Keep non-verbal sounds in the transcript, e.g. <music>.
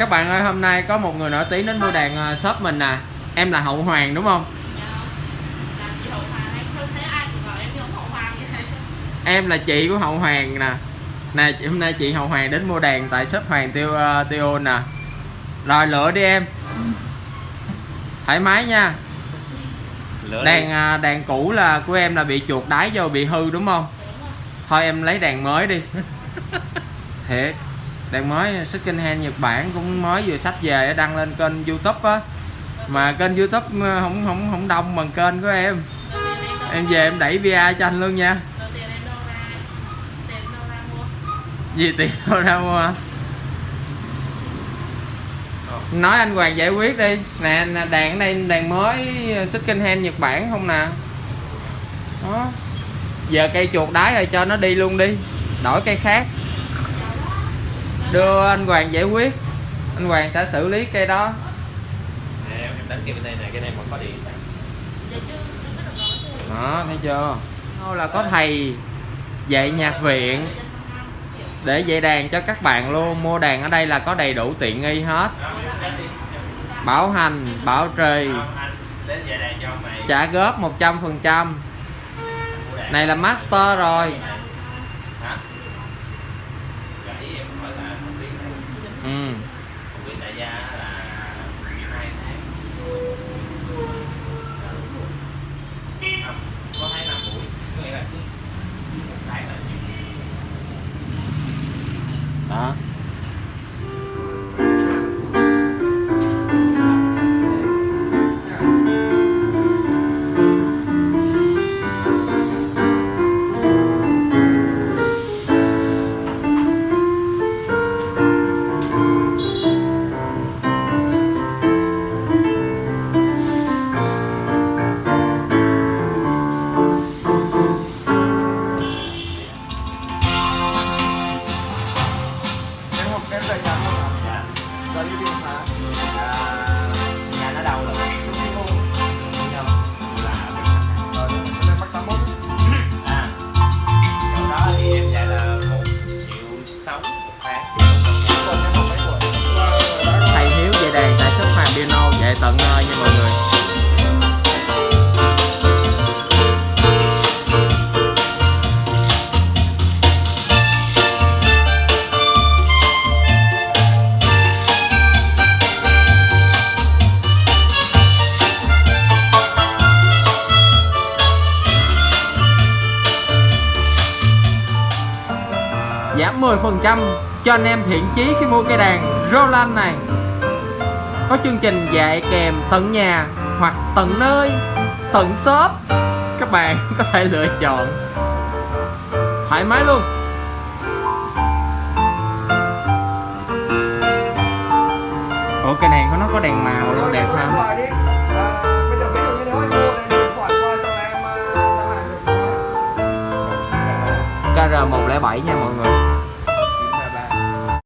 các bạn ơi hôm nay có một người nổi tiếng đến mua đàn ờ, shop mình nè. Em là hậu hoàng đúng không? Em là chị của hậu hoàng nè. Nè hôm nay chị hậu hoàng đến mua đàn tại shop hoàng tiêu uh, tiêu nè. Rồi lựa đi em. Thoải mái nha. Lửa đàn à, đàn cũ là của em là bị chuột đái vô bị hư đúng không? Thôi em lấy đàn mới đi. <laughs> Thiệt đèn mới second hand nhật bản cũng mới vừa sách về đăng lên kênh youtube á. Mà kênh youtube ừ, không không không đông bằng kênh của em. Em về em đẩy bia cho anh luôn nha. Gì tiền đâu ra mua? Nói anh Hoàng giải quyết đi. Nè nè, đây đèn mới second hand Nhật Bản không nè? Đó. Giờ cây chuột đái rồi cho nó đi luôn đi. Đổi cây khác đưa anh Hoàng giải quyết. Anh Hoàng sẽ xử lý cây đó. Nè, em em đánh kia bên đây nè cái này còn có điện. Thôi đó thấy chưa? Đâu là có thầy dạy nhạc viện để dạy đàn cho các bạn luôn. Mua đàn ở đây là có đầy đủ tiện nghi hết. Bảo hành bảo trì. Trả góp 100 phần trăm. Mua đàn. này là master rồi ừ. đại gia là 12 tháng. Có tháng năm buổi. Có nghĩa là cứ một tháng là đó tận nơi nha mọi người. Giảm 10% cho anh em thiện chí khi mua cây đàn Roland này có chương trình dạy kèm tận nhà hoặc tận nơi tận shop các bạn <laughs> có thể lựa chọn. Thoải mái luôn. Ủa đàn của nó có đèn màu luôn đẹp số điện không? thoại đi. À, bây